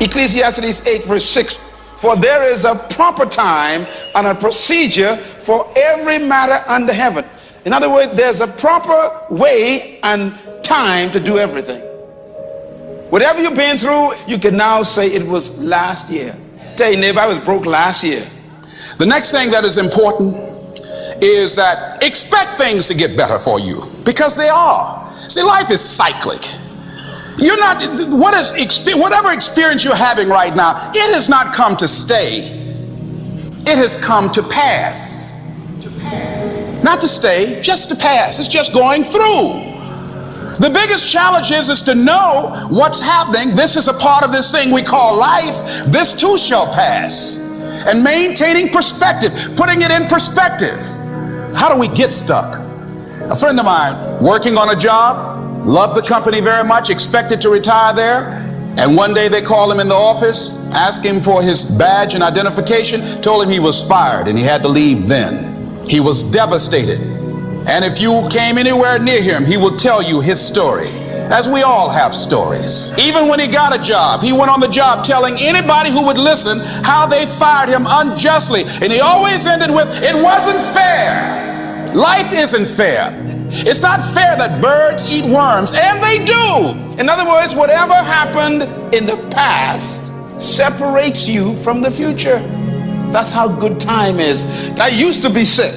Ecclesiastes 8 verse 6, for there is a proper time and a procedure for every matter under heaven. In other words, there's a proper way and time to do everything. Whatever you've been through, you can now say it was last year. Tell your neighbor, I was broke last year. The next thing that is important is that expect things to get better for you because they are. See, life is cyclic. You're not, what is, whatever experience you're having right now, it has not come to stay. It has come to pass. To pass. Not to stay, just to pass. It's just going through. The biggest challenge is, is to know what's happening. This is a part of this thing we call life. This too shall pass. And maintaining perspective, putting it in perspective. How do we get stuck? A friend of mine working on a job, loved the company very much, expected to retire there. And one day they called him in the office, asked him for his badge and identification, told him he was fired and he had to leave then. He was devastated. And if you came anywhere near him, he will tell you his story. As we all have stories. Even when he got a job, he went on the job telling anybody who would listen how they fired him unjustly. And he always ended with, it wasn't fair. Life isn't fair. It's not fair that birds eat worms, and they do. In other words, whatever happened in the past separates you from the future. That's how good time is. I used to be sick.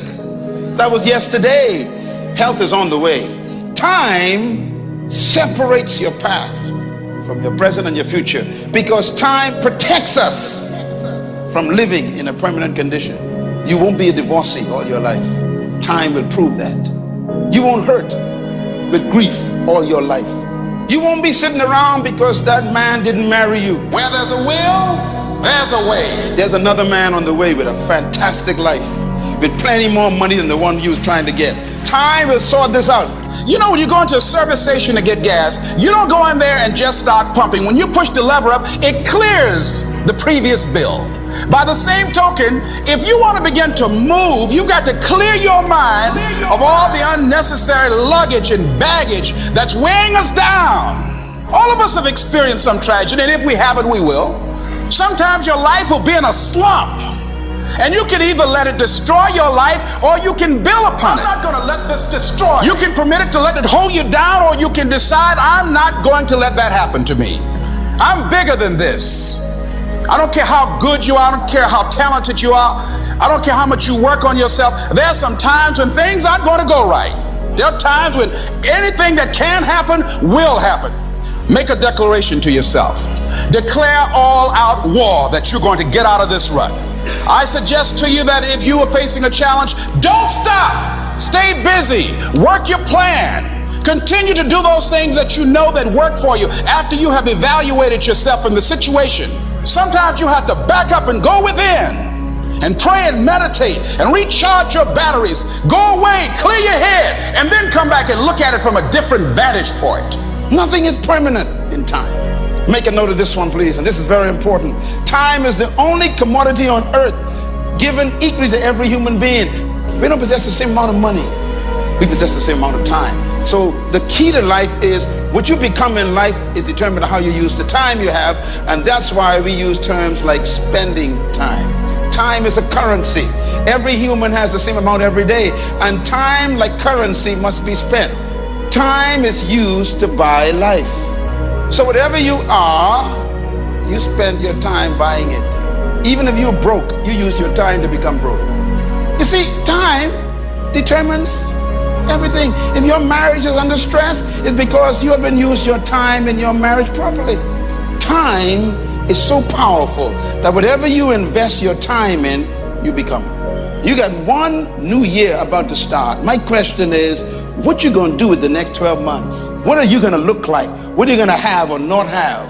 That was yesterday. Health is on the way. Time separates your past from your present and your future because time protects us from living in a permanent condition. You won't be a divorcee all your life. Time will prove that. You won't hurt with grief all your life. You won't be sitting around because that man didn't marry you. Where there's a will, there's a way. There's another man on the way with a fantastic life with plenty more money than the one you was trying to get. Time will sort this out. You know, when you go into a service station to get gas, you don't go in there and just start pumping. When you push the lever up, it clears the previous bill. By the same token, if you want to begin to move, you've got to clear your mind of all the unnecessary luggage and baggage that's weighing us down. All of us have experienced some tragedy, and if we haven't, we will. Sometimes your life will be in a slump. And you can either let it destroy your life or you can build upon it. I'm not going to let this destroy. You can permit it to let it hold you down or you can decide I'm not going to let that happen to me. I'm bigger than this. I don't care how good you are. I don't care how talented you are. I don't care how much you work on yourself. There are some times when things aren't going to go right. There are times when anything that can happen will happen. Make a declaration to yourself. Declare all out war that you're going to get out of this rut. I suggest to you that if you are facing a challenge, don't stop. Stay busy. Work your plan. Continue to do those things that you know that work for you after you have evaluated yourself in the situation. Sometimes you have to back up and go within and pray and meditate and recharge your batteries. Go away, clear your head, and then come back and look at it from a different vantage point. Nothing is permanent in time. Make a note of this one, please, and this is very important. Time is the only commodity on earth given equally to every human being. We don't possess the same amount of money. We possess the same amount of time. So the key to life is what you become in life is determined by how you use the time you have, and that's why we use terms like spending time. Time is a currency. Every human has the same amount every day, and time, like currency, must be spent. Time is used to buy life. So whatever you are, you spend your time buying it. Even if you're broke, you use your time to become broke. You see, time determines everything. If your marriage is under stress, it's because you haven't used your time in your marriage properly. Time is so powerful that whatever you invest your time in, you become. You got one new year about to start. My question is, what you gonna do with the next 12 months? What are you gonna look like? What are you gonna have or not have?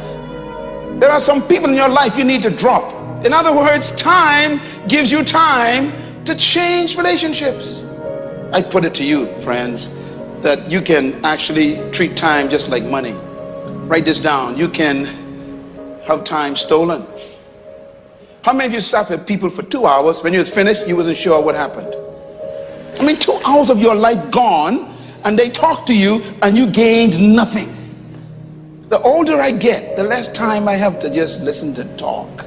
There are some people in your life you need to drop. In other words, time gives you time to change relationships. I put it to you, friends, that you can actually treat time just like money. Write this down. You can have time stolen. How many of you sat with people for two hours? When you was finished, you wasn't sure what happened. I mean, two hours of your life gone, and they talk to you, and you gained nothing. The older I get, the less time I have to just listen to talk.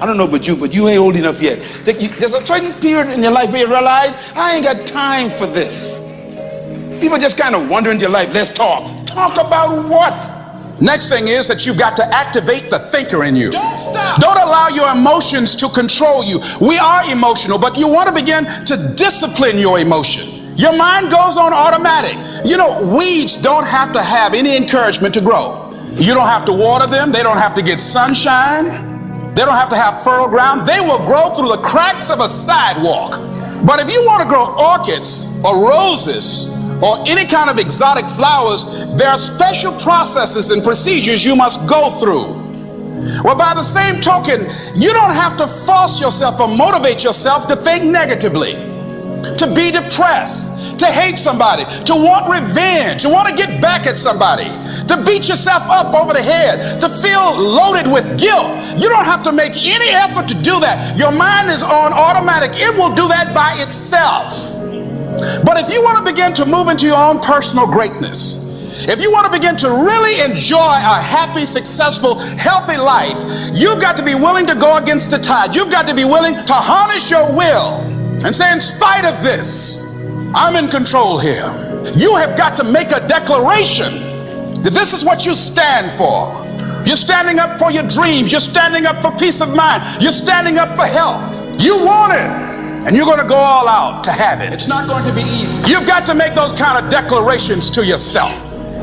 I don't know about you, but you ain't old enough yet. There's a certain period in your life where you realize, I ain't got time for this. People just kind of wonder in your life, let's talk. Talk about what? Next thing is that you've got to activate the thinker in you. Don't stop. Don't allow your emotions to control you. We are emotional, but you want to begin to discipline your emotion. Your mind goes on automatic. You know, weeds don't have to have any encouragement to grow. You don't have to water them, they don't have to get sunshine, they don't have to have fertile ground. They will grow through the cracks of a sidewalk. But if you want to grow orchids or roses, or any kind of exotic flowers, there are special processes and procedures you must go through. Well, by the same token, you don't have to force yourself or motivate yourself to think negatively, to be depressed, to hate somebody, to want revenge, to want to get back at somebody, to beat yourself up over the head, to feel loaded with guilt. You don't have to make any effort to do that. Your mind is on automatic, it will do that by itself. But if you want to begin to move into your own personal greatness, if you want to begin to really enjoy a happy, successful, healthy life, you've got to be willing to go against the tide. You've got to be willing to harness your will and say, in spite of this, I'm in control here. You have got to make a declaration that this is what you stand for. You're standing up for your dreams. You're standing up for peace of mind. You're standing up for health. You want it and you're going to go all out to have it. It's not going to be easy. You've got to make those kind of declarations to yourself.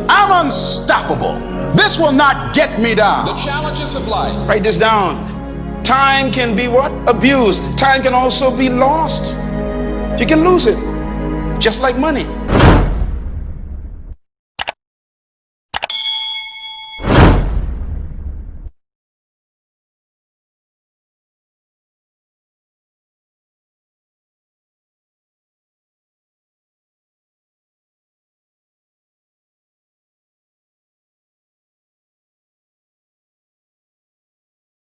I'm unstoppable. This will not get me down. The challenges of life. Write this down. Time can be what? Abused. Time can also be lost. You can lose it, just like money.